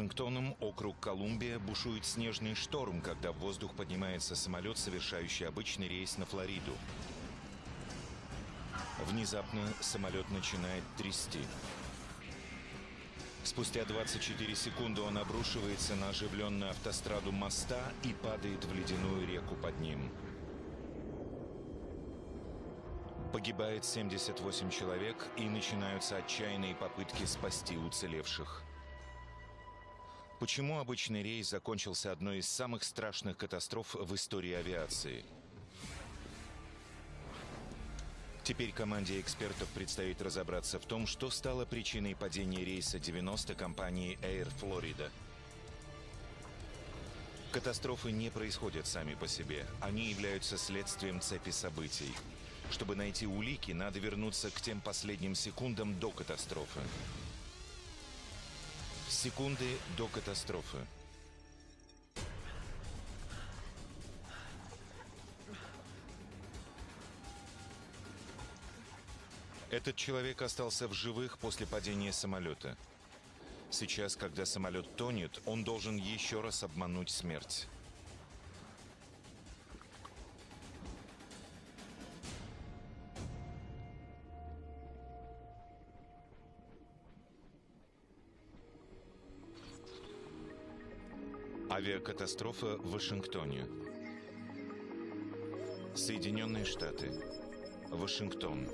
Вашингтоном, округ Колумбия, бушует снежный шторм, когда в воздух поднимается самолет, совершающий обычный рейс на Флориду. Внезапно самолет начинает трясти. Спустя 24 секунды он обрушивается на оживленную автостраду моста и падает в ледяную реку под ним. Погибает 78 человек и начинаются отчаянные попытки спасти уцелевших. Почему обычный рейс закончился одной из самых страшных катастроф в истории авиации? Теперь команде экспертов предстоит разобраться в том, что стало причиной падения рейса 90 компании Air Florida. Катастрофы не происходят сами по себе. Они являются следствием цепи событий. Чтобы найти улики, надо вернуться к тем последним секундам до катастрофы. Секунды до катастрофы. Этот человек остался в живых после падения самолета. Сейчас, когда самолет тонет, он должен еще раз обмануть смерть. Авиакатастрофа в Вашингтоне. Соединенные Штаты. Вашингтон.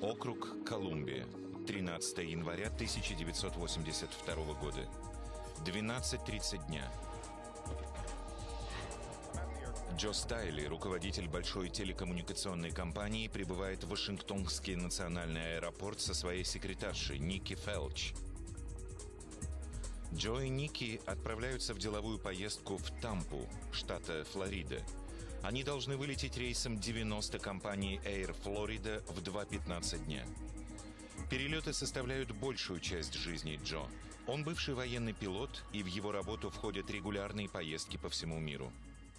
Округ Колумбия. 13 января 1982 года. 12.30 дня. Джо Стайли, руководитель большой телекоммуникационной компании, прибывает в Вашингтонский национальный аэропорт со своей секретаршей Ники Фелч – Джо и Ники отправляются в деловую поездку в Тампу, штата Флорида. Они должны вылететь рейсом 90 компании Air Florida в 2.15 дня. Перелеты составляют большую часть жизни Джо. Он бывший военный пилот, и в его работу входят регулярные поездки по всему миру.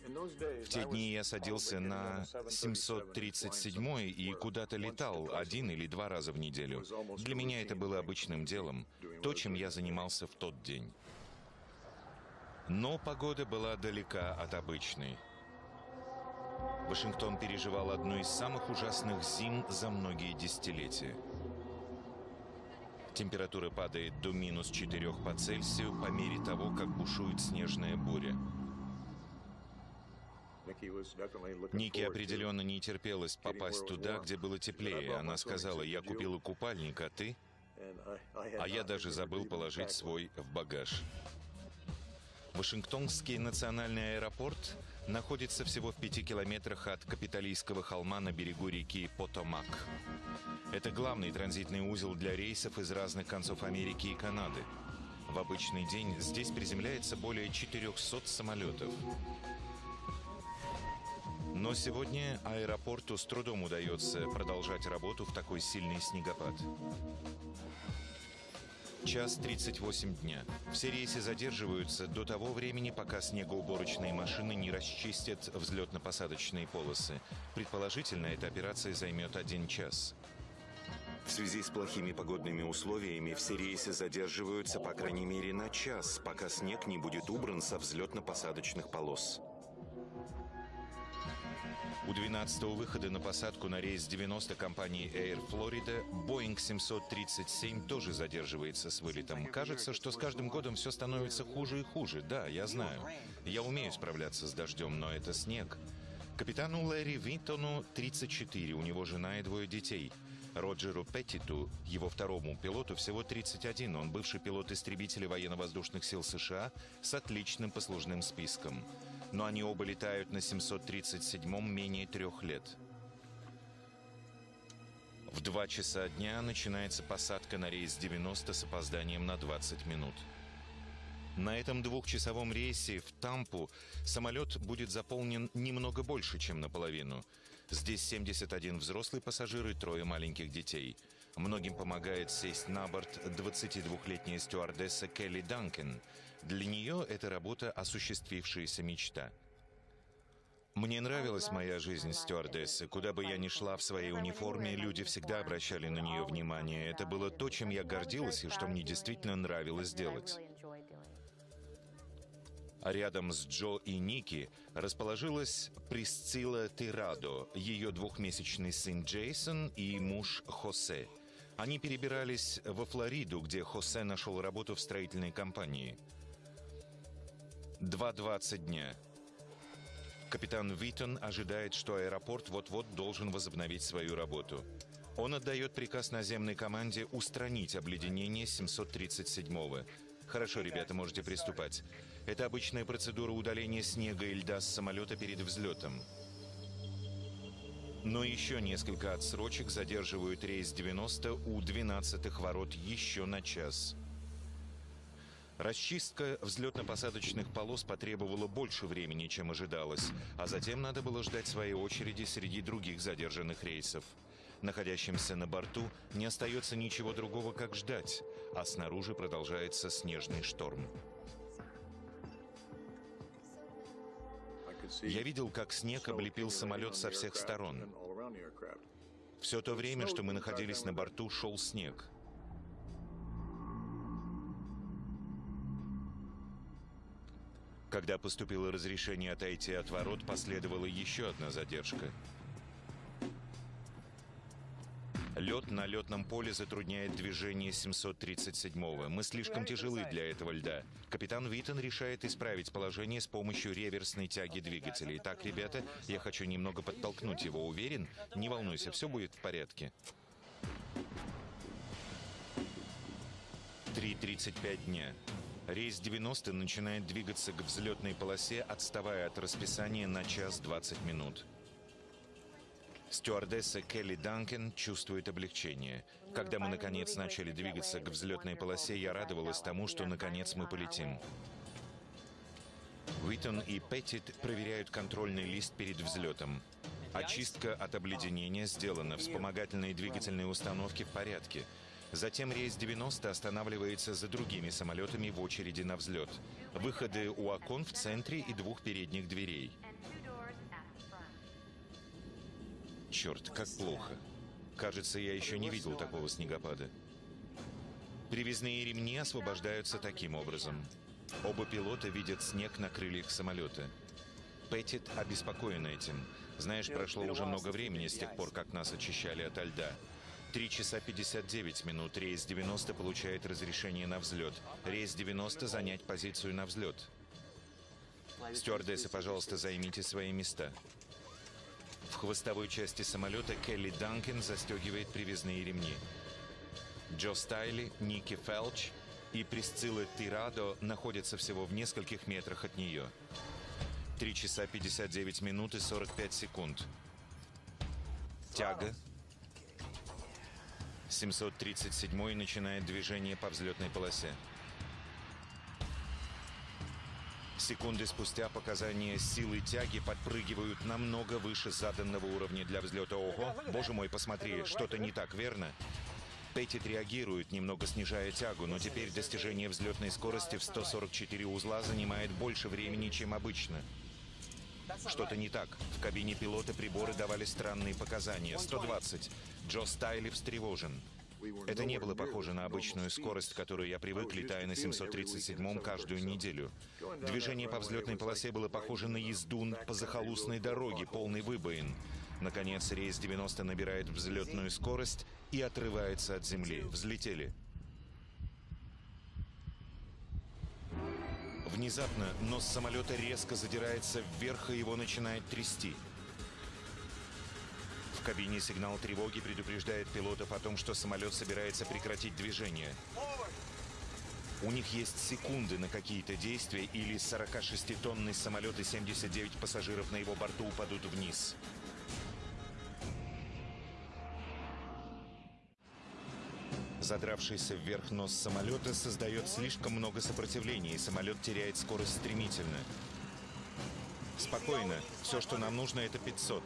В те дни я садился на 737 и куда-то летал один или два раза в неделю. Для меня это было обычным делом, то, чем я занимался в тот день. Но погода была далека от обычной. Вашингтон переживал одну из самых ужасных зим за многие десятилетия. Температура падает до минус 4 по Цельсию по мере того, как бушует снежная буря. Ники определенно не терпелось попасть туда, где было теплее. Она сказала, я купила купальник, а ты? А я даже забыл положить свой в багаж. Вашингтонский национальный аэропорт находится всего в пяти километрах от Капитолийского холма на берегу реки Потомак. Это главный транзитный узел для рейсов из разных концов Америки и Канады. В обычный день здесь приземляется более 400 самолетов. Но сегодня аэропорту с трудом удается продолжать работу в такой сильный снегопад. Час 38 дня. Все рейсы задерживаются до того времени, пока снегоуборочные машины не расчистят взлетно-посадочные полосы. Предположительно, эта операция займет один час. В связи с плохими погодными условиями все рейсы задерживаются по крайней мере на час, пока снег не будет убран со взлетно-посадочных полос. У 12-го выхода на посадку на рейс 90 компании Air Florida Boeing 737 тоже задерживается с вылетом. Кажется, что с каждым годом все становится хуже и хуже. Да, я знаю. Я умею справляться с дождем, но это снег. Капитану Лэри Винтону 34, у него жена и двое детей. Роджеру Петтиту, его второму пилоту, всего 31. Он бывший пилот истребителя военно-воздушных сил США с отличным послужным списком но они оба летают на 737-м менее трех лет. В 2 часа дня начинается посадка на рейс 90 с опозданием на 20 минут. На этом двухчасовом рейсе в Тампу самолет будет заполнен немного больше, чем наполовину. Здесь 71 взрослый пассажир и трое маленьких детей. Многим помогает сесть на борт 22-летняя стюардесса Келли Данкен. Для нее это работа осуществившаяся мечта. Мне нравилась моя жизнь стюардессы. Куда бы я ни шла в своей униформе, люди всегда обращали на нее внимание. Это было то, чем я гордилась и что мне действительно нравилось делать. А рядом с Джо и Ники расположилась Присцилла Тирадо, ее двухмесячный сын Джейсон и муж Хосе. Они перебирались во Флориду, где Хосе нашел работу в строительной компании. 2.20 дня. Капитан Витон ожидает, что аэропорт вот-вот должен возобновить свою работу. Он отдает приказ наземной команде устранить обледенение 737-го. Хорошо, ребята, можете приступать. Это обычная процедура удаления снега и льда с самолета перед взлетом. Но еще несколько отсрочек задерживают рейс 90 у 12-х ворот еще на час. Расчистка взлетно-посадочных полос потребовала больше времени, чем ожидалось, а затем надо было ждать своей очереди среди других задержанных рейсов. Находящимся на борту не остается ничего другого, как ждать, а снаружи продолжается снежный шторм. Я видел, как снег облепил самолет со всех сторон. Все то время, что мы находились на борту, шел снег. Когда поступило разрешение отойти от ворот, последовала еще одна задержка. Лед на летном поле затрудняет движение 737-го. Мы слишком тяжелы для этого льда. Капитан Виттон решает исправить положение с помощью реверсной тяги двигателей. Так, ребята, я хочу немного подтолкнуть его. Уверен? Не волнуйся, все будет в порядке. 3.35 дня. Рейс 90 начинает двигаться к взлетной полосе, отставая от расписания на час 20 минут. Стюардесса Келли Данкен чувствует облегчение. Когда мы, наконец, начали двигаться к взлетной полосе, я радовалась тому, что, наконец, мы полетим. Уитон и Петтит проверяют контрольный лист перед взлетом. Очистка от обледенения сделана, вспомогательные двигательные установки в порядке. Затем рейс 90 останавливается за другими самолетами в очереди на взлет. Выходы у окон в центре и двух передних дверей. Черт, как плохо. Кажется, я еще не видел такого снегопада. Привязные ремни освобождаются таким образом. Оба пилота видят снег на крыльях самолета. Петтит обеспокоен этим. Знаешь, прошло уже много времени с тех пор, как нас очищали от льда. 3 часа 59 минут. Рейс 90 получает разрешение на взлет. Рейс 90 занять позицию на взлет. Стюардессы, пожалуйста, займите свои места. В хвостовой части самолета Келли Данкен застегивает привязные ремни. Джо Стайли, Ники Фелч и Присцилла Тирадо находятся всего в нескольких метрах от нее. 3 часа 59 минут и 45 секунд. Тяга, 737 начинает движение по взлетной полосе. Секунды спустя показания силы тяги подпрыгивают намного выше заданного уровня для взлета. Ого, боже мой, посмотри, что-то не так, верно? Петтит реагирует, немного снижая тягу, но теперь достижение взлетной скорости в 144 узла занимает больше времени, чем обычно. Что-то не так. В кабине пилота приборы давали странные показания. 120. Джо Стайли встревожен. Это не было похоже на обычную скорость, которую я привык, летая на 737-м каждую неделю. Движение по взлетной полосе было похоже на езду по захолустной дороге, полной выбоин. Наконец, рейс 90 набирает взлетную скорость и отрывается от земли. Взлетели. Внезапно нос самолета резко задирается вверх, и его начинает трясти. В кабине сигнал тревоги предупреждает пилотов о том, что самолет собирается прекратить движение. У них есть секунды на какие-то действия, или 46-тонный самолет и 79 пассажиров на его борту упадут вниз. Задравшийся вверх нос самолета создает слишком много сопротивления, и самолет теряет скорость стремительно. Спокойно. Все, что нам нужно, это 500.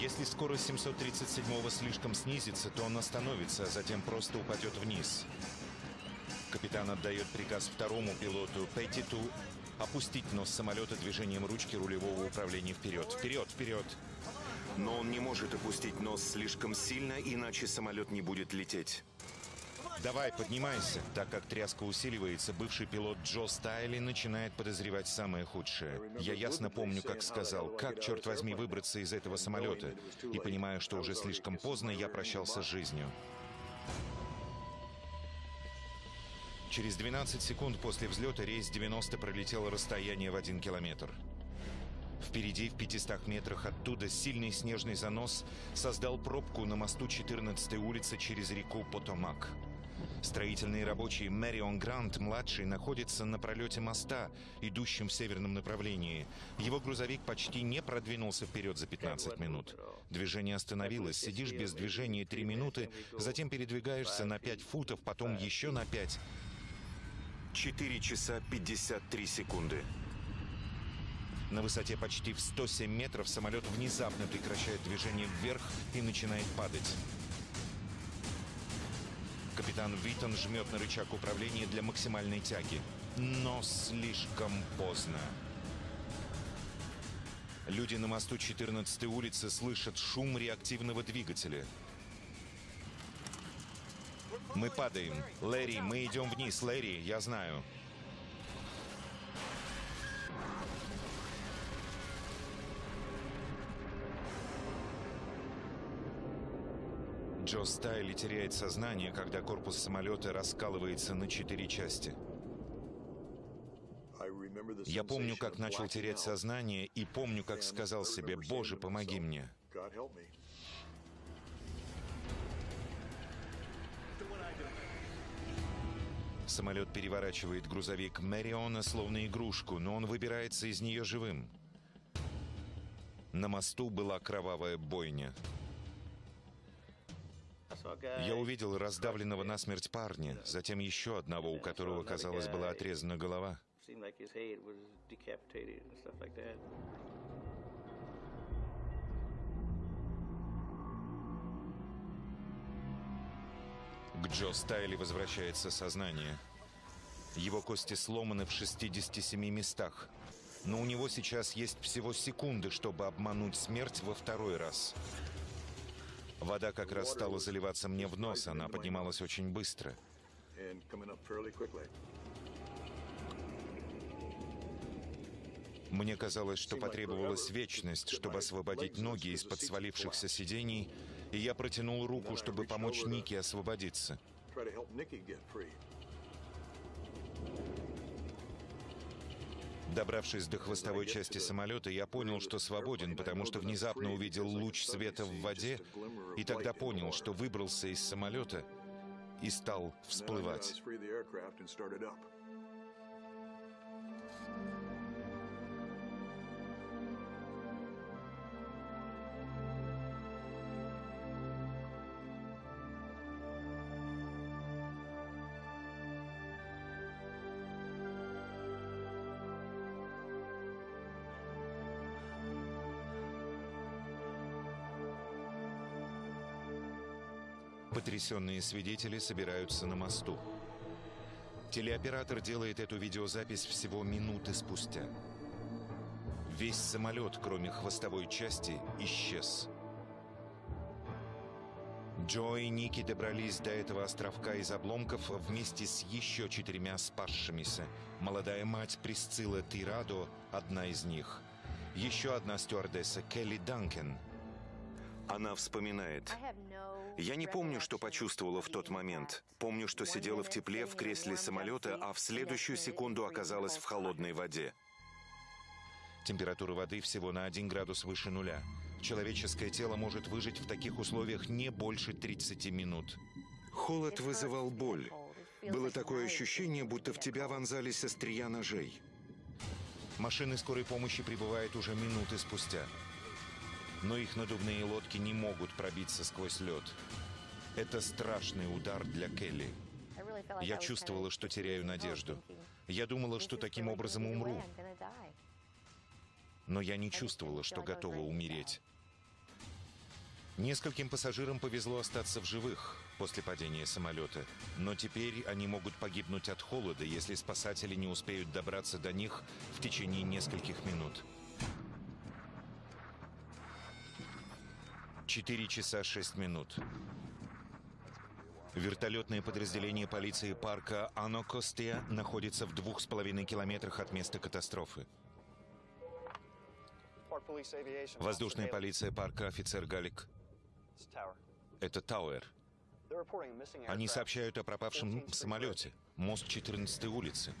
Если скорость 737-го слишком снизится, то он остановится, а затем просто упадет вниз. Капитан отдает приказ второму пилоту Петтиту Опустить нос самолета движением ручки рулевого управления вперед. Вперед, вперед. Но он не может опустить нос слишком сильно, иначе самолет не будет лететь. Давай, поднимайся. Так как тряска усиливается, бывший пилот Джо Стайли начинает подозревать самое худшее. Я ясно помню, как сказал, как, черт возьми, выбраться из этого самолета. И понимая, что уже слишком поздно, я прощался с жизнью. Через 12 секунд после взлета рейс 90 пролетел расстояние в 1 километр. Впереди, в 500 метрах оттуда, сильный снежный занос создал пробку на мосту 14-й улицы через реку Потомак. Строительные рабочие Мэрион Грант-младший находится на пролете моста, идущем в северном направлении. Его грузовик почти не продвинулся вперед за 15 минут. Движение остановилось, сидишь без движения 3 минуты, затем передвигаешься на 5 футов, потом еще на 5. 4 часа 53 секунды. На высоте почти в 107 метров самолет внезапно прекращает движение вверх и начинает падать. Капитан Витон жмет на рычаг управления для максимальной тяги. Но слишком поздно. Люди на мосту 14 улицы слышат шум реактивного двигателя. Мы падаем. Лэри, мы идем вниз. Лэри, я знаю. Джо Стайли теряет сознание, когда корпус самолета раскалывается на четыре части. Я помню, как начал терять сознание, и помню, как сказал себе, «Боже, помоги мне». Самолет переворачивает грузовик Мэриона словно игрушку, но он выбирается из нее живым. На мосту была кровавая бойня. Я увидел раздавленного насмерть парня, затем еще одного, у которого, казалось, была отрезана голова. К Джо Стайли возвращается сознание. Его кости сломаны в 67 местах. Но у него сейчас есть всего секунды, чтобы обмануть смерть во второй раз. Вода как раз стала заливаться мне в нос, она поднималась очень быстро. Мне казалось, что потребовалась вечность, чтобы освободить ноги из-под свалившихся сидений, и я протянул руку, чтобы помочь Нике освободиться. Добравшись до хвостовой части самолета, я понял, что свободен, потому что внезапно увидел луч света в воде, и тогда понял, что выбрался из самолета и стал всплывать. Потрясенные свидетели собираются на мосту. Телеоператор делает эту видеозапись всего минуты спустя. Весь самолет, кроме хвостовой части, исчез. Джо и Ники добрались до этого островка из обломков вместе с еще четырьмя спасшимися. Молодая мать Присцилла Тирадо – одна из них. Еще одна стюардесса Келли Данкен. Она вспоминает. Я не помню, что почувствовала в тот момент. Помню, что сидела в тепле в кресле самолета, а в следующую секунду оказалась в холодной воде. Температура воды всего на 1 градус выше нуля. Человеческое тело может выжить в таких условиях не больше 30 минут. Холод вызывал боль. Было такое ощущение, будто в тебя вонзались острия ножей. Машины скорой помощи прибывают уже минуты спустя но их надувные лодки не могут пробиться сквозь лед. Это страшный удар для Келли. Я чувствовала, что теряю надежду. Я думала, что таким образом умру. Но я не чувствовала, что готова умереть. Нескольким пассажирам повезло остаться в живых после падения самолета, но теперь они могут погибнуть от холода, если спасатели не успеют добраться до них в течение нескольких минут. 4 часа 6 минут. Вертолетное подразделение полиции парка Анокостия находится в двух с половиной километрах от места катастрофы. Воздушная полиция парка офицер Галик. Это Тауэр. Они сообщают о пропавшем самолете. Мост 14 улицы.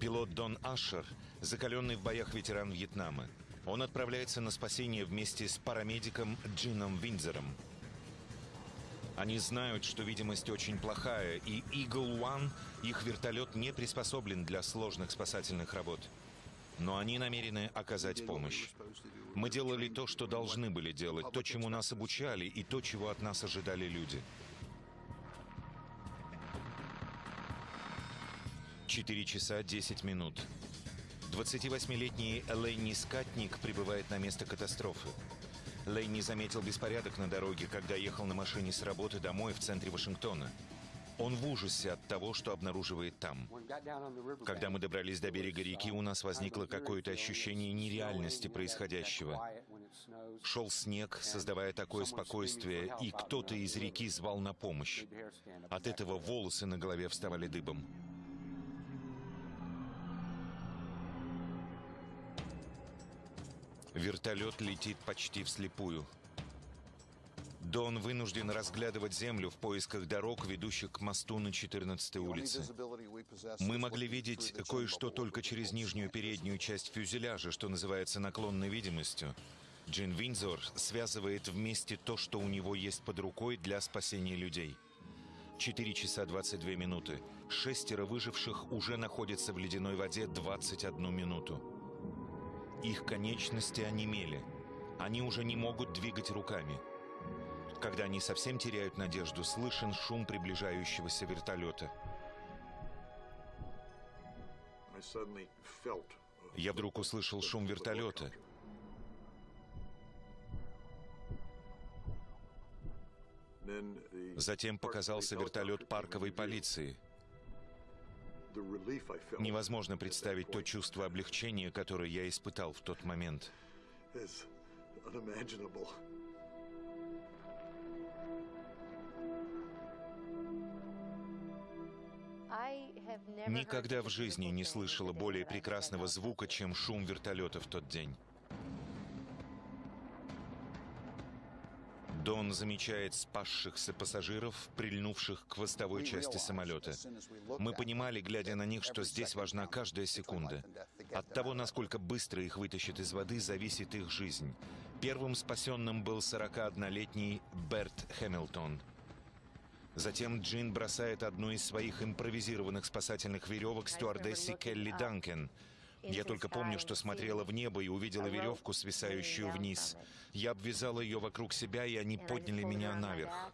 Пилот Дон Ашер, закаленный в боях ветеран Вьетнама. Он отправляется на спасение вместе с парамедиком Джином Виндзером. Они знают, что видимость очень плохая, и Eagle One, их вертолет, не приспособлен для сложных спасательных работ. Но они намерены оказать помощь. Мы делали то, что должны были делать, то, чему нас обучали, и то, чего от нас ожидали люди. Четыре часа десять минут. 28-летний Ленни Скатник прибывает на место катастрофы. Ленни заметил беспорядок на дороге, когда ехал на машине с работы домой в центре Вашингтона. Он в ужасе от того, что обнаруживает там. Когда мы добрались до берега реки, у нас возникло какое-то ощущение нереальности происходящего. Шел снег, создавая такое спокойствие, и кто-то из реки звал на помощь. От этого волосы на голове вставали дыбом. Вертолет летит почти вслепую. Дон вынужден разглядывать землю в поисках дорог, ведущих к мосту на 14 улице. Мы могли видеть кое-что только через нижнюю переднюю часть фюзеляжа, что называется наклонной видимостью. Джин Винзор связывает вместе то, что у него есть под рукой для спасения людей. 4 часа 22 минуты. Шестеро выживших уже находятся в ледяной воде 21 минуту. Их конечности онемели. Они уже не могут двигать руками. Когда они совсем теряют надежду, слышен шум приближающегося вертолета. Я вдруг услышал шум вертолета. Затем показался вертолет парковой полиции. Невозможно представить то чувство облегчения, которое я испытал в тот момент. Никогда в жизни не слышала более прекрасного звука, чем шум вертолета в тот день. Дон замечает спасшихся пассажиров, прильнувших к хвостовой части самолета. Мы понимали, глядя на них, что здесь важна каждая секунда. От того, насколько быстро их вытащат из воды, зависит их жизнь. Первым спасенным был 41-летний Берт Хэмилтон. Затем Джин бросает одну из своих импровизированных спасательных веревок стюардессе Келли Данкен – я только помню, что смотрела в небо и увидела веревку, свисающую вниз. Я обвязала ее вокруг себя, и они подняли меня наверх.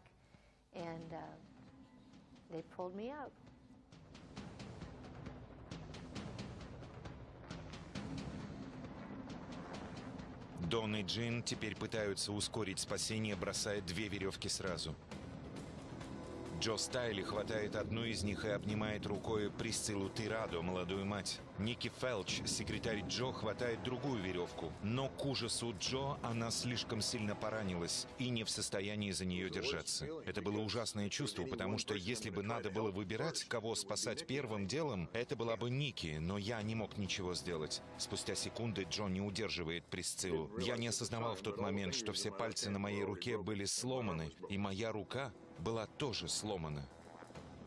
Дон и Джин теперь пытаются ускорить спасение, бросая две веревки сразу. Джо Стайли хватает одну из них и обнимает рукой Присциллу Тирадо, молодую мать. Ники Фелч, секретарь Джо, хватает другую веревку. Но к ужасу Джо она слишком сильно поранилась и не в состоянии за нее держаться. Это было ужасное чувство, потому что если бы надо было выбирать, кого спасать первым делом, это была бы Ники, но я не мог ничего сделать. Спустя секунды Джо не удерживает Присциллу. Я не осознавал в тот момент, что все пальцы на моей руке были сломаны, и моя рука была тоже сломана.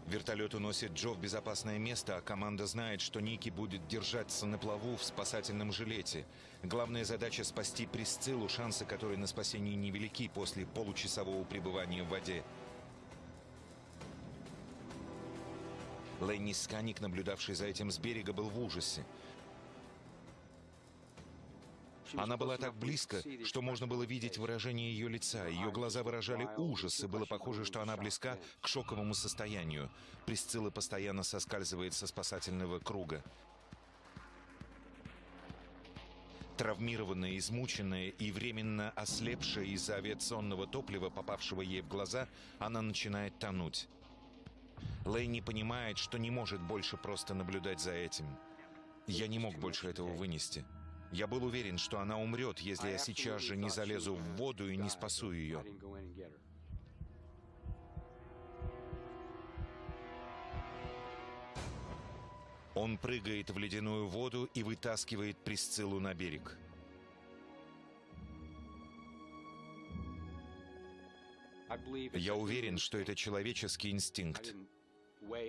Вертолет уносит Джо в безопасное место, а команда знает, что Ники будет держаться на плаву в спасательном жилете. Главная задача — спасти Присциллу, шансы которой на спасение невелики после получасового пребывания в воде. Ленни Сканик, наблюдавший за этим с берега, был в ужасе. Она была так близко, что можно было видеть выражение ее лица. Ее глаза выражали ужас, и было похоже, что она близка к шоковому состоянию. Присцилла постоянно соскальзывает со спасательного круга. Травмированная, измученная и временно ослепшая из-за авиационного топлива, попавшего ей в глаза, она начинает тонуть. Лэй не понимает, что не может больше просто наблюдать за этим. Я не мог больше этого вынести. Я был уверен, что она умрет, если я сейчас же не залезу в воду и не спасу ее. Он прыгает в ледяную воду и вытаскивает Присциллу на берег. Я уверен, что это человеческий инстинкт.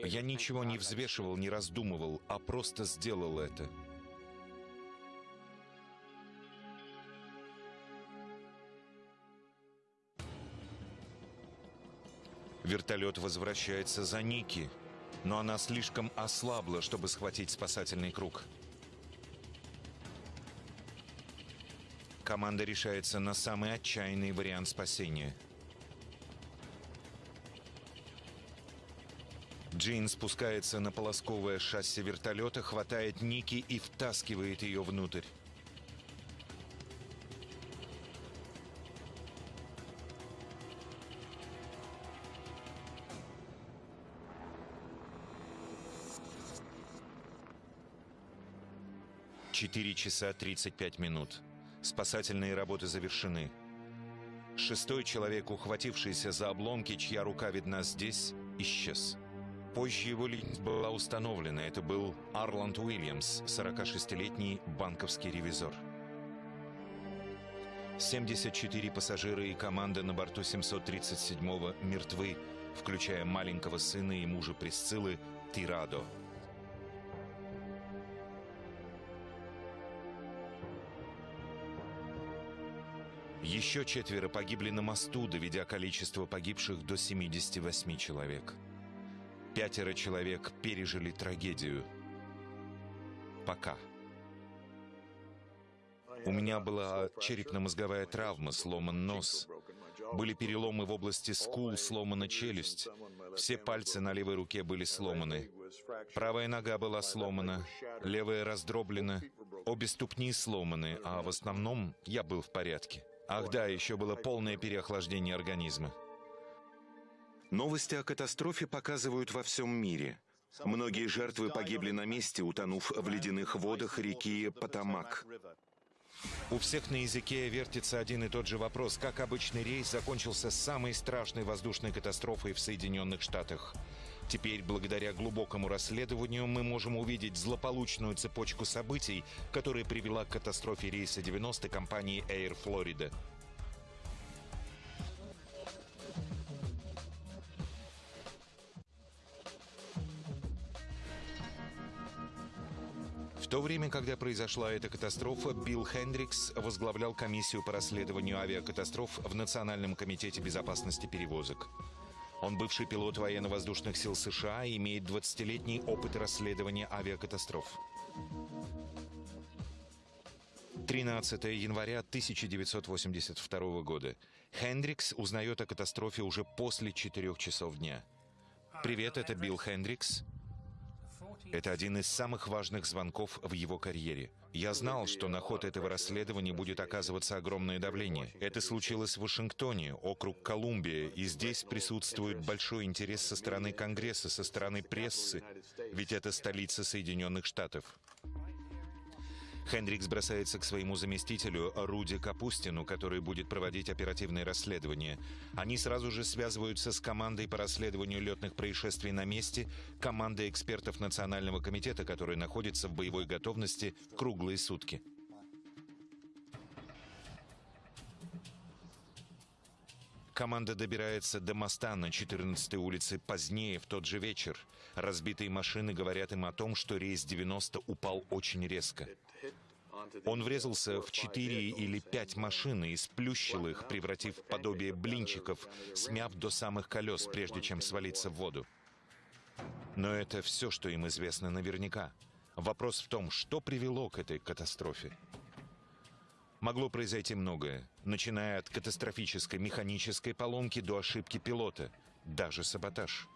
Я ничего не взвешивал, не раздумывал, а просто сделал это. Вертолет возвращается за Ники, но она слишком ослабла, чтобы схватить спасательный круг. Команда решается на самый отчаянный вариант спасения. Джин спускается на полосковое шасси вертолета, хватает Ники и втаскивает ее внутрь. Четыре часа 35 минут. Спасательные работы завершены. Шестой человек, ухватившийся за обломки, чья рука видна здесь, исчез. Позже его личность была установлена. Это был Арланд Уильямс, 46-летний банковский ревизор. 74 пассажира и команда на борту 737-го мертвы, включая маленького сына и мужа Присциллы Тирадо. Еще четверо погибли на мосту, доведя количество погибших до 78 человек. Пятеро человек пережили трагедию. Пока. У меня была черепно-мозговая травма, сломан нос. Были переломы в области скул, сломана челюсть. Все пальцы на левой руке были сломаны. Правая нога была сломана, левая раздроблена, обе ступни сломаны, а в основном я был в порядке. Ах да, еще было полное переохлаждение организма. Новости о катастрофе показывают во всем мире. Многие жертвы погибли на месте, утонув в ледяных водах реки Потамак. У всех на языке вертится один и тот же вопрос. Как обычный рейс закончился самой страшной воздушной катастрофой в Соединенных Штатах? Теперь, благодаря глубокому расследованию, мы можем увидеть злополучную цепочку событий, которая привела к катастрофе рейса 90 компании Air Florida. То время, когда произошла эта катастрофа, Билл Хендрикс возглавлял комиссию по расследованию авиакатастроф в Национальном комитете безопасности перевозок. Он бывший пилот военно-воздушных сил США и имеет 20-летний опыт расследования авиакатастроф. 13 января 1982 года. Хендрикс узнает о катастрофе уже после 4 часов дня. «Привет, это Билл Хендрикс. Это один из самых важных звонков в его карьере. Я знал, что на ход этого расследования будет оказываться огромное давление. Это случилось в Вашингтоне, округ Колумбия, и здесь присутствует большой интерес со стороны Конгресса, со стороны прессы, ведь это столица Соединенных Штатов. Хендрикс бросается к своему заместителю Руди Капустину, который будет проводить оперативное расследование. Они сразу же связываются с командой по расследованию летных происшествий на месте, командой экспертов Национального комитета, который находится в боевой готовности круглые сутки. Команда добирается до моста на 14-й улице позднее, в тот же вечер. Разбитые машины говорят им о том, что рейс 90 упал очень резко. Он врезался в четыре или пять машин и сплющил их, превратив в подобие блинчиков, смяв до самых колес, прежде чем свалиться в воду. Но это все, что им известно наверняка. Вопрос в том, что привело к этой катастрофе. Могло произойти многое, начиная от катастрофической механической поломки до ошибки пилота, даже саботаж.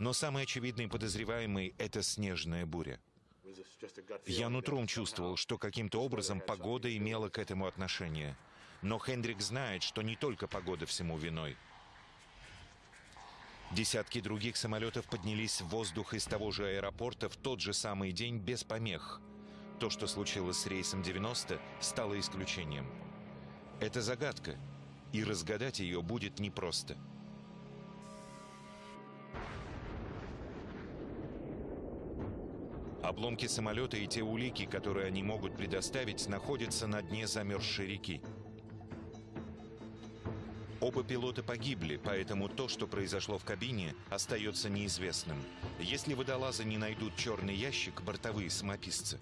Но самый очевидный подозреваемый – это снежная буря. Я нутром чувствовал, что каким-то образом погода имела к этому отношение. Но Хендрик знает, что не только погода всему виной. Десятки других самолетов поднялись в воздух из того же аэропорта в тот же самый день без помех. То, что случилось с рейсом 90, стало исключением. Это загадка, и разгадать ее будет непросто. Обломки самолета и те улики, которые они могут предоставить, находятся на дне замерзшей реки. Оба пилота погибли, поэтому то, что произошло в кабине, остается неизвестным. Если водолазы не найдут черный ящик, бортовые самописцы.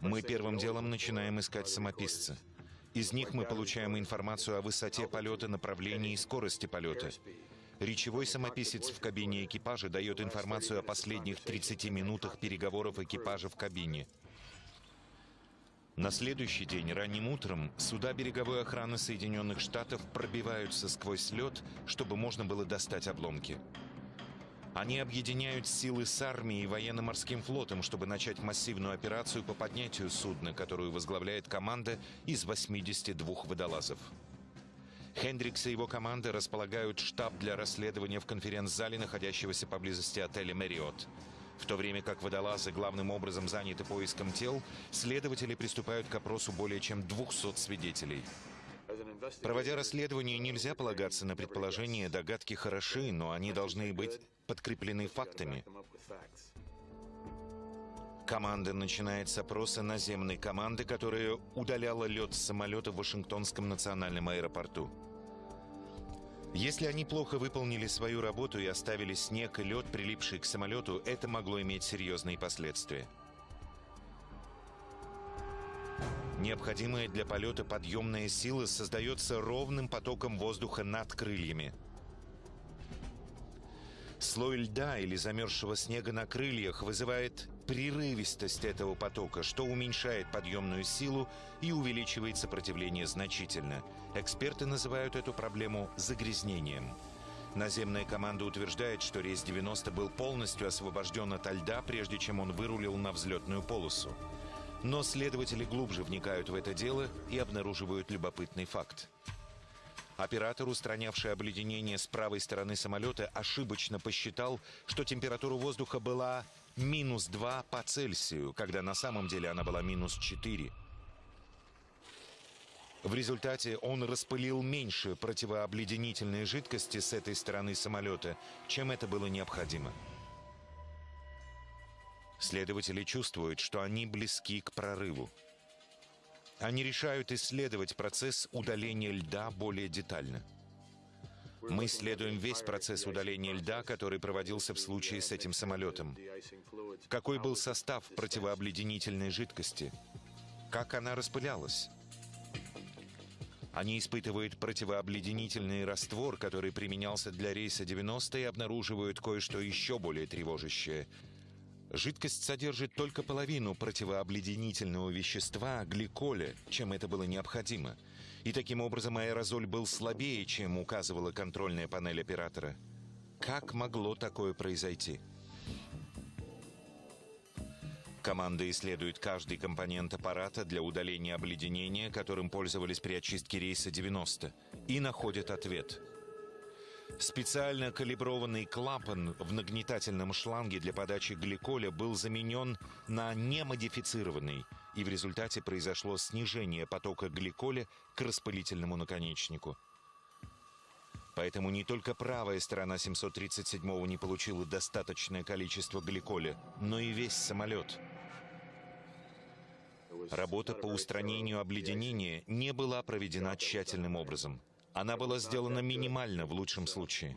Мы первым делом начинаем искать самописца. Из них мы получаем информацию о высоте полета, направлении и скорости полета. Речевой самописец в кабине экипажа дает информацию о последних 30 минутах переговоров экипажа в кабине. На следующий день, ранним утром, суда береговой охраны Соединенных Штатов пробиваются сквозь лед, чтобы можно было достать обломки. Они объединяют силы с армией и военно-морским флотом, чтобы начать массивную операцию по поднятию судна, которую возглавляет команда из 82 водолазов. Хендрикс и его команда располагают штаб для расследования в конференц-зале, находящегося поблизости отеля «Мэриот». В то время как водолазы главным образом заняты поиском тел, следователи приступают к опросу более чем 200 свидетелей. Проводя расследование, нельзя полагаться на предположения, догадки хороши, но они должны быть подкреплены фактами. Команда начинает с опроса наземной команды, которая удаляла лед с самолета в Вашингтонском национальном аэропорту. Если они плохо выполнили свою работу и оставили снег и лед, прилипший к самолету, это могло иметь серьезные последствия. Необходимая для полета подъемная сила создается ровным потоком воздуха над крыльями. Слой льда или замерзшего снега на крыльях вызывает прерывистость этого потока, что уменьшает подъемную силу и увеличивает сопротивление значительно. Эксперты называют эту проблему загрязнением. Наземная команда утверждает, что рейс 90 был полностью освобожден от льда, прежде чем он вырулил на взлетную полосу. Но следователи глубже вникают в это дело и обнаруживают любопытный факт. Оператор, устранявший обледенение с правой стороны самолета, ошибочно посчитал, что температура воздуха была минус 2 по Цельсию, когда на самом деле она была минус 4. В результате он распылил меньше противообледенительной жидкости с этой стороны самолета, чем это было необходимо. Следователи чувствуют, что они близки к прорыву. Они решают исследовать процесс удаления льда более детально. Мы исследуем весь процесс удаления льда, который проводился в случае с этим самолетом. Какой был состав противообледенительной жидкости? Как она распылялась? Они испытывают противообледенительный раствор, который применялся для рейса 90 и обнаруживают кое-что еще более тревожащее – Жидкость содержит только половину противообледенительного вещества гликоля, чем это было необходимо. И таким образом аэрозоль был слабее, чем указывала контрольная панель оператора. Как могло такое произойти? Команда исследует каждый компонент аппарата для удаления обледенения, которым пользовались при очистке рейса 90, и находит ответ – Специально калиброванный клапан в нагнетательном шланге для подачи гликоля был заменен на немодифицированный, и в результате произошло снижение потока гликоля к распылительному наконечнику. Поэтому не только правая сторона 737-го не получила достаточное количество гликоля, но и весь самолет. Работа по устранению обледенения не была проведена тщательным образом. Она была сделана минимально в лучшем случае.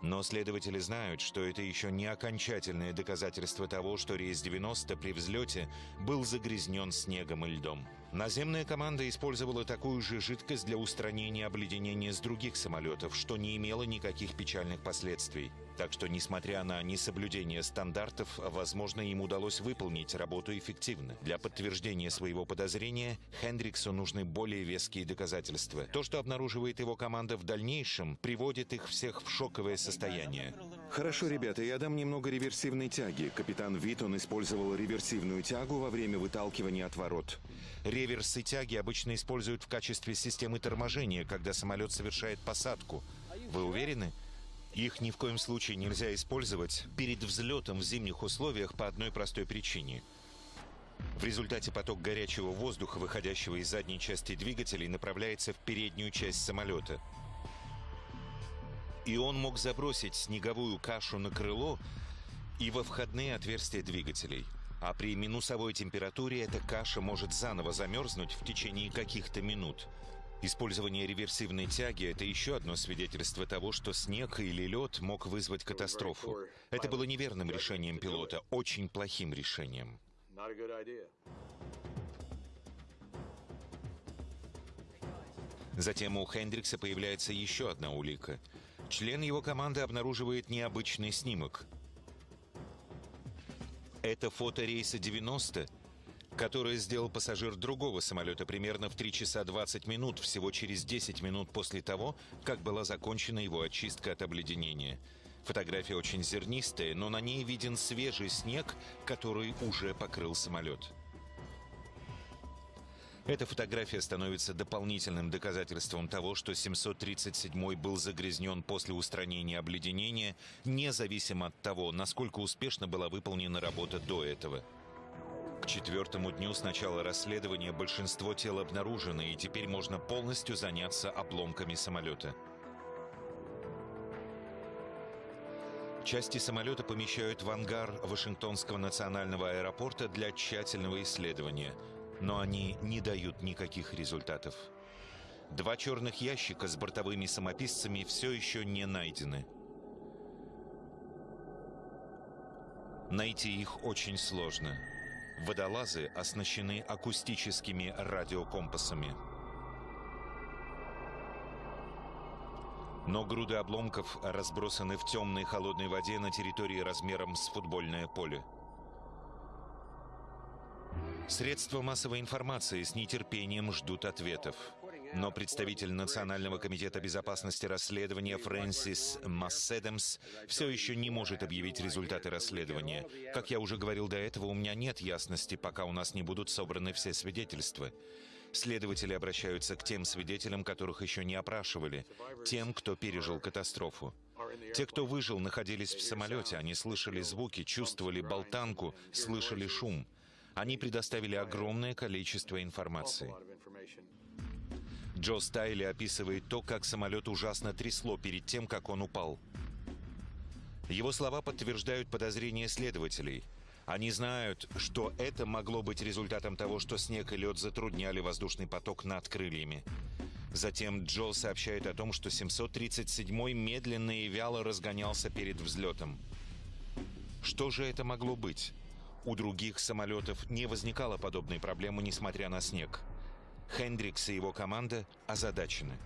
Но следователи знают, что это еще не окончательное доказательство того, что рейс 90 при взлете был загрязнен снегом и льдом. Наземная команда использовала такую же жидкость для устранения обледенения с других самолетов, что не имело никаких печальных последствий. Так что, несмотря на несоблюдение стандартов, возможно, им удалось выполнить работу эффективно. Для подтверждения своего подозрения Хендриксу нужны более веские доказательства. То, что обнаруживает его команда в дальнейшем, приводит их всех в шоковое состояние. Хорошо, ребята, я дам немного реверсивной тяги. Капитан Витон использовал реверсивную тягу во время выталкивания от ворот. Реверсы тяги обычно используют в качестве системы торможения, когда самолет совершает посадку. Вы уверены? Их ни в коем случае нельзя использовать перед взлетом в зимних условиях по одной простой причине. В результате поток горячего воздуха, выходящего из задней части двигателей, направляется в переднюю часть самолета – и он мог забросить снеговую кашу на крыло и во входные отверстия двигателей. А при минусовой температуре эта каша может заново замерзнуть в течение каких-то минут. Использование реверсивной тяги – это еще одно свидетельство того, что снег или лед мог вызвать катастрофу. Это было неверным решением пилота, очень плохим решением. Затем у Хендрикса появляется еще одна улика – член его команды обнаруживает необычный снимок. Это фото рейса 90, которое сделал пассажир другого самолета примерно в 3 часа 20 минут, всего через 10 минут после того, как была закончена его очистка от обледенения. Фотография очень зернистая, но на ней виден свежий снег, который уже покрыл самолет. Эта фотография становится дополнительным доказательством того, что 737 был загрязнен после устранения обледенения, независимо от того, насколько успешно была выполнена работа до этого. К четвертому дню с начала расследования большинство тел обнаружено, и теперь можно полностью заняться обломками самолета. Части самолета помещают в ангар Вашингтонского национального аэропорта для тщательного исследования – но они не дают никаких результатов. Два черных ящика с бортовыми самописцами все еще не найдены. Найти их очень сложно. Водолазы оснащены акустическими радиокомпасами. Но груды обломков разбросаны в темной холодной воде на территории размером с футбольное поле. Средства массовой информации с нетерпением ждут ответов. Но представитель Национального комитета безопасности расследования Фрэнсис Масседемс все еще не может объявить результаты расследования. Как я уже говорил до этого, у меня нет ясности, пока у нас не будут собраны все свидетельства. Следователи обращаются к тем свидетелям, которых еще не опрашивали, тем, кто пережил катастрофу. Те, кто выжил, находились в самолете, они слышали звуки, чувствовали болтанку, слышали шум. Они предоставили огромное количество информации. Джо Стайли описывает то, как самолет ужасно трясло перед тем, как он упал. Его слова подтверждают подозрения следователей. Они знают, что это могло быть результатом того, что снег и лед затрудняли воздушный поток над крыльями. Затем Джо сообщает о том, что 737-й медленно и вяло разгонялся перед взлетом. Что же это могло быть? У других самолетов не возникало подобной проблемы, несмотря на снег. Хендрикс и его команда озадачены.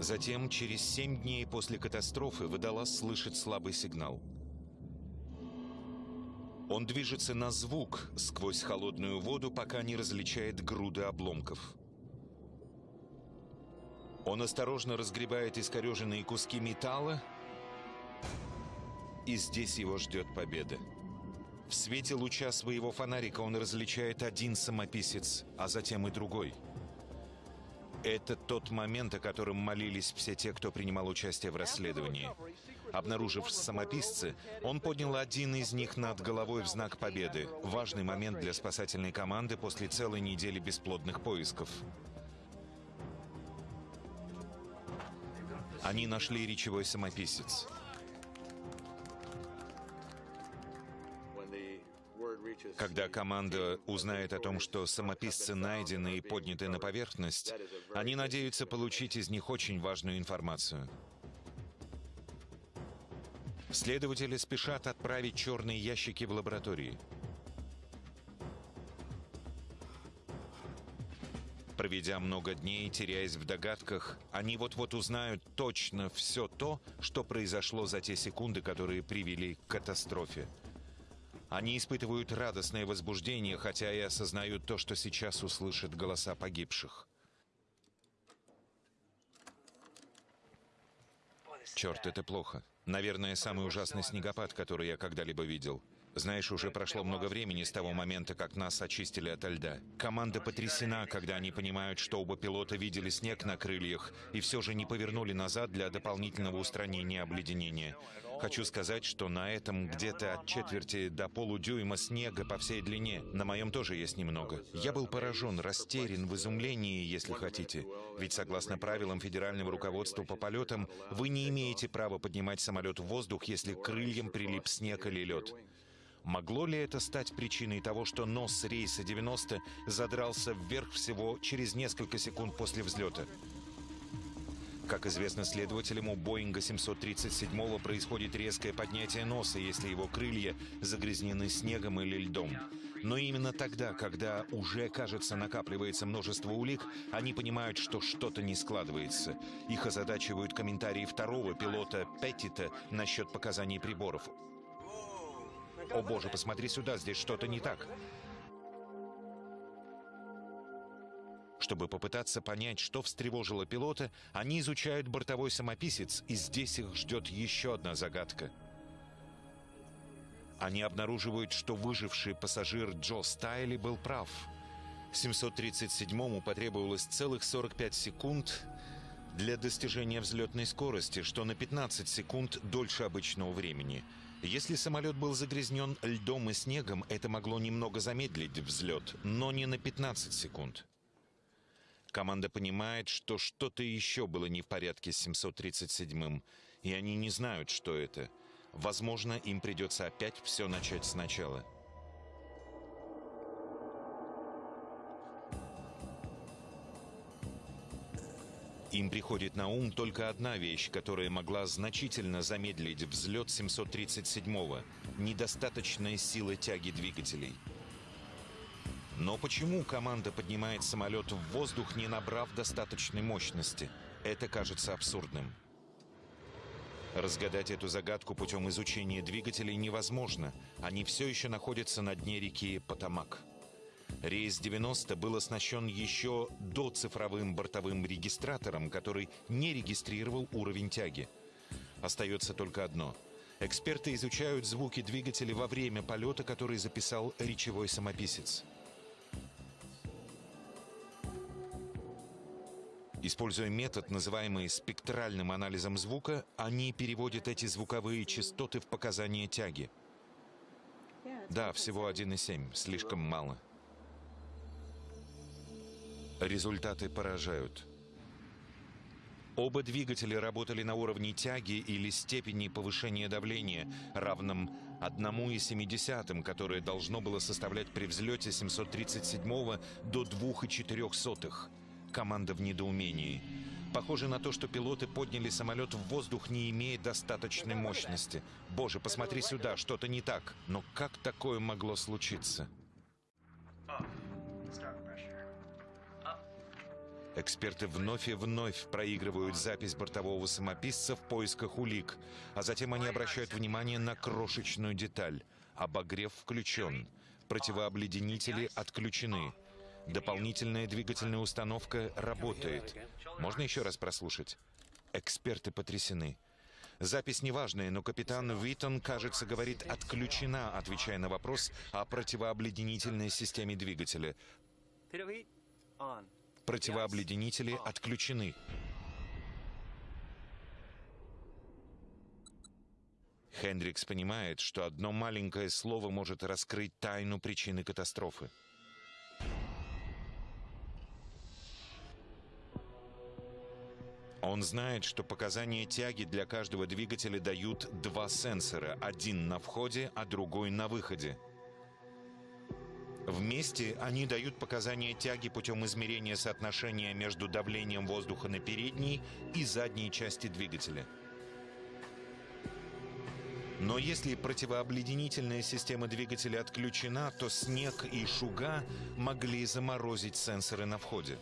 Затем, через семь дней после катастрофы, водолаз слышит слабый сигнал. Он движется на звук сквозь холодную воду, пока не различает груды обломков. Он осторожно разгребает искореженные куски металла и здесь его ждет победа. В свете луча своего фонарика он различает один самописец, а затем и другой. Это тот момент, о котором молились все те, кто принимал участие в расследовании. Обнаружив самописцы, он поднял один из них над головой в знак победы. Важный момент для спасательной команды после целой недели бесплодных поисков. Они нашли речевой самописец. Когда команда узнает о том, что самописцы найдены и подняты на поверхность, они надеются получить из них очень важную информацию. Следователи спешат отправить черные ящики в лаборатории. Проведя много дней, теряясь в догадках, они вот-вот узнают точно все то, что произошло за те секунды, которые привели к катастрофе. Они испытывают радостное возбуждение, хотя и осознают то, что сейчас услышат голоса погибших. Черт, это плохо. Наверное, самый ужасный снегопад, который я когда-либо видел. Знаешь, уже прошло много времени с того момента, как нас очистили от льда. Команда потрясена, когда они понимают, что оба пилота видели снег на крыльях и все же не повернули назад для дополнительного устранения обледенения. Хочу сказать, что на этом где-то от четверти до полудюйма снега по всей длине. На моем тоже есть немного. Я был поражен, растерян, в изумлении, если хотите. Ведь согласно правилам федерального руководства по полетам, вы не имеете права поднимать самолет в воздух, если крыльям прилип снег или лед. Могло ли это стать причиной того, что нос рейса 90 задрался вверх всего через несколько секунд после взлета? Как известно следователям, у Боинга 737 происходит резкое поднятие носа, если его крылья загрязнены снегом или льдом. Но именно тогда, когда уже, кажется, накапливается множество улик, они понимают, что что-то не складывается. Их озадачивают комментарии второго пилота Петтита насчет показаний приборов. «О боже, посмотри сюда, здесь что-то не так!» Чтобы попытаться понять, что встревожило пилота, они изучают бортовой самописец, и здесь их ждет еще одна загадка. Они обнаруживают, что выживший пассажир Джо Стайли был прав. 737-му потребовалось целых 45 секунд для достижения взлетной скорости, что на 15 секунд дольше обычного времени. Если самолет был загрязнен льдом и снегом, это могло немного замедлить взлет, но не на 15 секунд. Команда понимает, что что-то еще было не в порядке с 737-м, и они не знают, что это. Возможно, им придется опять все начать сначала. Им приходит на ум только одна вещь, которая могла значительно замедлить взлет 737-го – недостаточная сила тяги двигателей – но почему команда поднимает самолет в воздух, не набрав достаточной мощности? Это кажется абсурдным. Разгадать эту загадку путем изучения двигателей невозможно. Они все еще находятся на дне реки Потамак. Рейс 90 был оснащен еще до цифровым бортовым регистратором, который не регистрировал уровень тяги. Остается только одно. Эксперты изучают звуки двигателя во время полета, который записал речевой самописец. Используя метод, называемый спектральным анализом звука, они переводят эти звуковые частоты в показания тяги. Да, всего 1,7, слишком мало. Результаты поражают. Оба двигателя работали на уровне тяги или степени повышения давления, равном 1,7, которое должно было составлять при взлете 737 до 2,4. Команда в недоумении. Похоже на то, что пилоты подняли самолет в воздух, не имея достаточной мощности. Боже, посмотри сюда, что-то не так. Но как такое могло случиться? Эксперты вновь и вновь проигрывают запись бортового самописца в поисках улик, а затем они обращают внимание на крошечную деталь. Обогрев включен. Противообледенители отключены. Дополнительная двигательная установка работает. Можно еще раз прослушать? Эксперты потрясены. Запись неважная, но капитан Виттон, кажется, говорит «отключена», отвечая на вопрос о противообледенительной системе двигателя. Противообледенители отключены. Хендрикс понимает, что одно маленькое слово может раскрыть тайну причины катастрофы. Он знает, что показания тяги для каждого двигателя дают два сенсора. Один на входе, а другой на выходе. Вместе они дают показания тяги путем измерения соотношения между давлением воздуха на передней и задней части двигателя. Но если противообледенительная система двигателя отключена, то снег и шуга могли заморозить сенсоры на входе.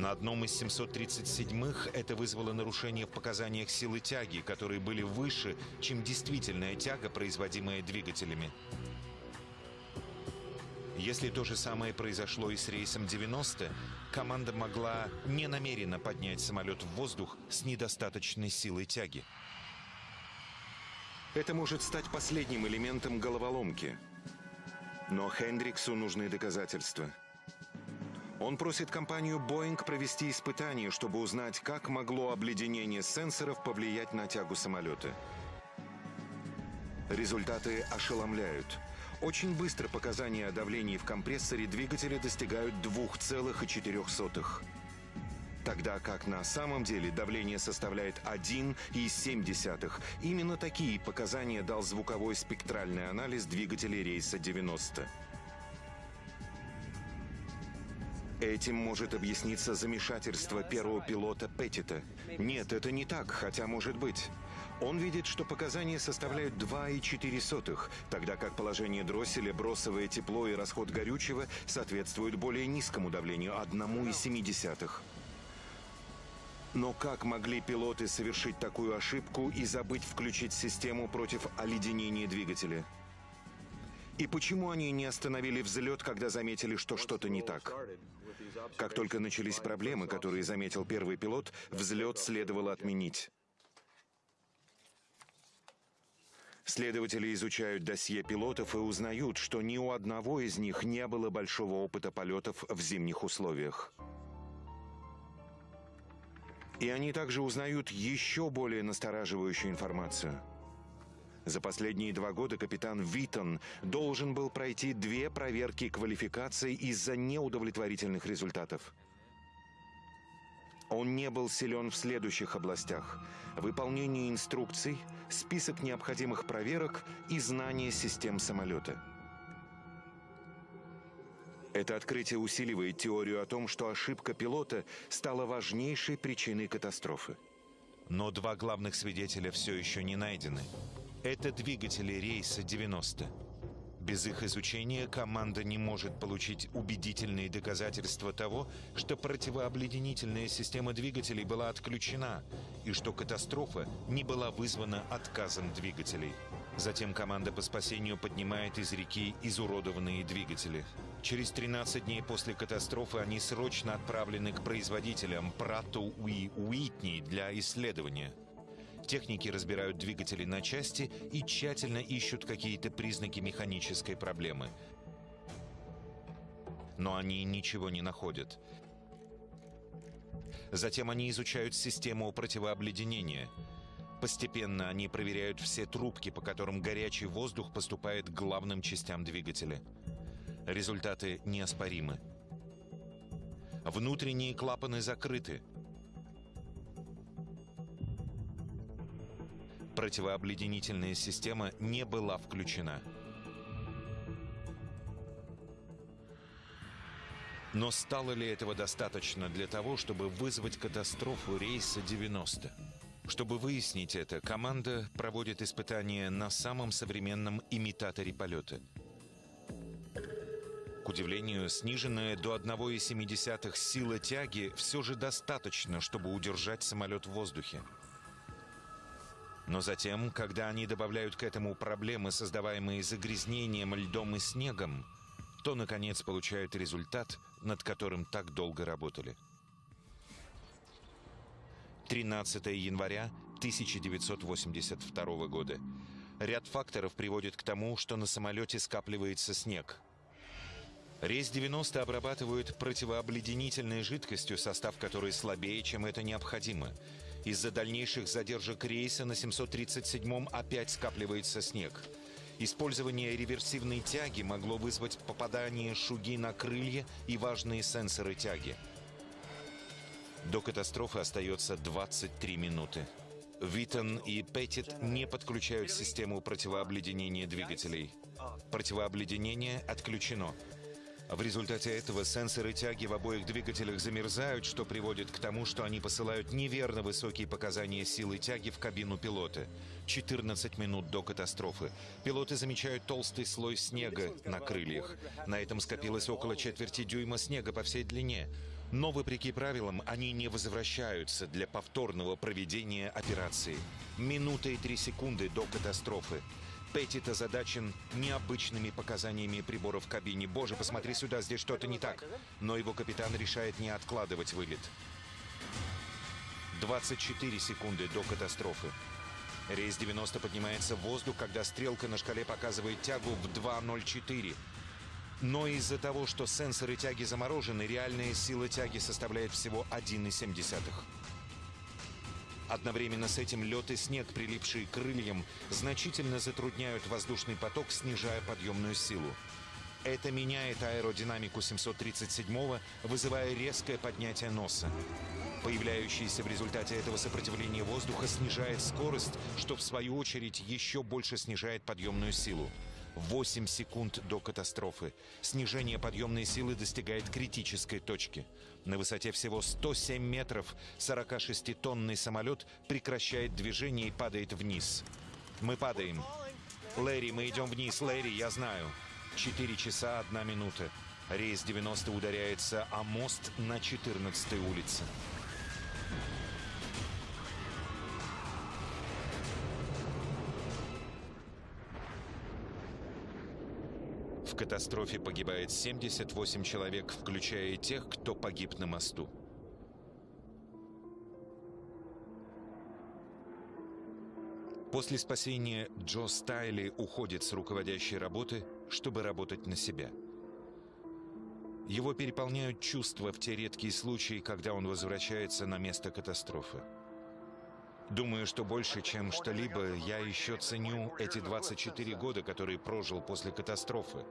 На одном из 737-х это вызвало нарушение в показаниях силы тяги, которые были выше, чем действительная тяга, производимая двигателями. Если то же самое произошло и с рейсом 90, команда могла ненамеренно поднять самолет в воздух с недостаточной силой тяги. Это может стать последним элементом головоломки. Но Хендриксу нужны доказательства. Он просит компанию Boeing провести испытание, чтобы узнать, как могло обледенение сенсоров повлиять на тягу самолета. Результаты ошеломляют. Очень быстро показания о давлении в компрессоре двигателя достигают 2,4. Тогда как на самом деле давление составляет 1,7. Именно такие показания дал звуковой спектральный анализ двигателей рейса 90. Этим может объясниться замешательство первого пилота Петтита. Нет, это не так, хотя может быть. Он видит, что показания составляют 2,4, тогда как положение дросселя, бросовое тепло и расход горючего соответствуют более низкому давлению 1,7. Но как могли пилоты совершить такую ошибку и забыть включить систему против оледенения двигателя? И почему они не остановили взлет, когда заметили, что что-то не так? Как только начались проблемы, которые заметил первый пилот, взлет следовало отменить. Следователи изучают досье пилотов и узнают, что ни у одного из них не было большого опыта полетов в зимних условиях. И они также узнают еще более настораживающую информацию. За последние два года капитан Витон должен был пройти две проверки квалификации из-за неудовлетворительных результатов. Он не был силен в следующих областях. Выполнение инструкций, список необходимых проверок и знание систем самолета. Это открытие усиливает теорию о том, что ошибка пилота стала важнейшей причиной катастрофы. Но два главных свидетеля все еще не найдены. Это двигатели рейса 90. Без их изучения команда не может получить убедительные доказательства того, что противообледенительная система двигателей была отключена и что катастрофа не была вызвана отказом двигателей. Затем команда по спасению поднимает из реки изуродованные двигатели. Через 13 дней после катастрофы они срочно отправлены к производителям Прату и Уитни для исследования. Техники разбирают двигатели на части и тщательно ищут какие-то признаки механической проблемы. Но они ничего не находят. Затем они изучают систему противообледенения. Постепенно они проверяют все трубки, по которым горячий воздух поступает к главным частям двигателя. Результаты неоспоримы. Внутренние клапаны закрыты. Противообледенительная система не была включена. Но стало ли этого достаточно для того, чтобы вызвать катастрофу рейса 90? Чтобы выяснить это, команда проводит испытания на самом современном имитаторе полета. К удивлению, сниженная до 1,7 сила тяги все же достаточно, чтобы удержать самолет в воздухе. Но затем, когда они добавляют к этому проблемы, создаваемые загрязнением льдом и снегом, то, наконец, получают результат, над которым так долго работали. 13 января 1982 года. Ряд факторов приводит к тому, что на самолете скапливается снег. Рейс 90 обрабатывают противообледенительной жидкостью, состав которой слабее, чем это необходимо – из-за дальнейших задержек рейса на 737-м опять скапливается снег. Использование реверсивной тяги могло вызвать попадание шуги на крылья и важные сенсоры тяги. До катастрофы остается 23 минуты. Виттон и Петтит не подключают систему противообледенения двигателей. Противообледенение отключено. В результате этого сенсоры тяги в обоих двигателях замерзают, что приводит к тому, что они посылают неверно высокие показания силы тяги в кабину пилота. 14 минут до катастрофы. Пилоты замечают толстый слой снега на крыльях. На этом скопилось около четверти дюйма снега по всей длине. Но, вопреки правилам, они не возвращаются для повторного проведения операции. Минута и три секунды до катастрофы. Петтит озадачен необычными показаниями приборов в кабине. Боже, посмотри сюда, здесь что-то не так. Но его капитан решает не откладывать вылет. 24 секунды до катастрофы. Рейс 90 поднимается в воздух, когда стрелка на шкале показывает тягу в 2.04. Но из-за того, что сенсоры тяги заморожены, реальная сила тяги составляет всего 1,7. Одновременно с этим лед и снег, прилипшие к крыльям, значительно затрудняют воздушный поток, снижая подъемную силу. Это меняет аэродинамику 737-го, вызывая резкое поднятие носа. Появляющееся в результате этого сопротивление воздуха снижает скорость, что в свою очередь еще больше снижает подъемную силу. 8 секунд до катастрофы. Снижение подъемной силы достигает критической точки. На высоте всего 107 метров 46-тонный самолет прекращает движение и падает вниз. Мы падаем. Лэри, мы идем вниз. Лэри, я знаю. 4 часа 1 минута. Рейс 90 ударяется о мост на 14 улице. Катастрофе погибает 78 человек, включая и тех, кто погиб на мосту. После спасения Джо Стайли уходит с руководящей работы, чтобы работать на себя. Его переполняют чувства в те редкие случаи, когда он возвращается на место катастрофы. Думаю, что больше, чем что-либо, я еще ценю эти 24 года, которые прожил после катастрофы.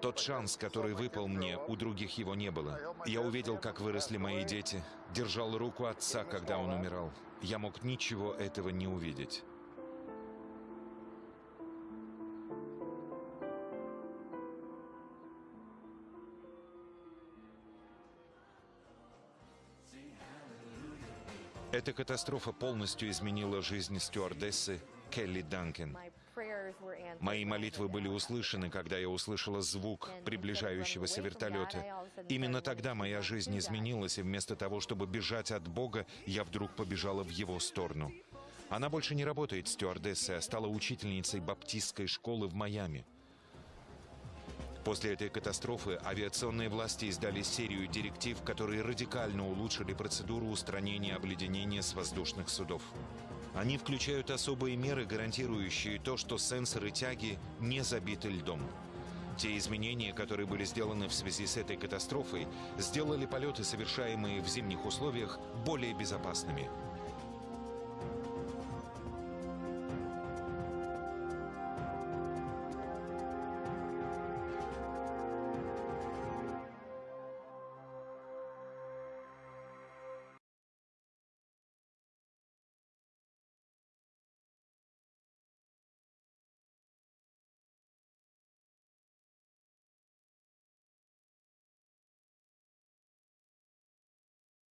Тот шанс, который выпал мне, у других его не было. Я увидел, как выросли мои дети, держал руку отца, когда он умирал. Я мог ничего этого не увидеть. Эта катастрофа полностью изменила жизнь стюардессы Келли Данкен. Мои молитвы были услышаны, когда я услышала звук приближающегося вертолета. Именно тогда моя жизнь изменилась, и вместо того, чтобы бежать от Бога, я вдруг побежала в его сторону. Она больше не работает стюардессой, а стала учительницей баптистской школы в Майами. После этой катастрофы авиационные власти издали серию директив, которые радикально улучшили процедуру устранения обледенения с воздушных судов. Они включают особые меры, гарантирующие то, что сенсоры тяги не забиты льдом. Те изменения, которые были сделаны в связи с этой катастрофой, сделали полеты, совершаемые в зимних условиях, более безопасными –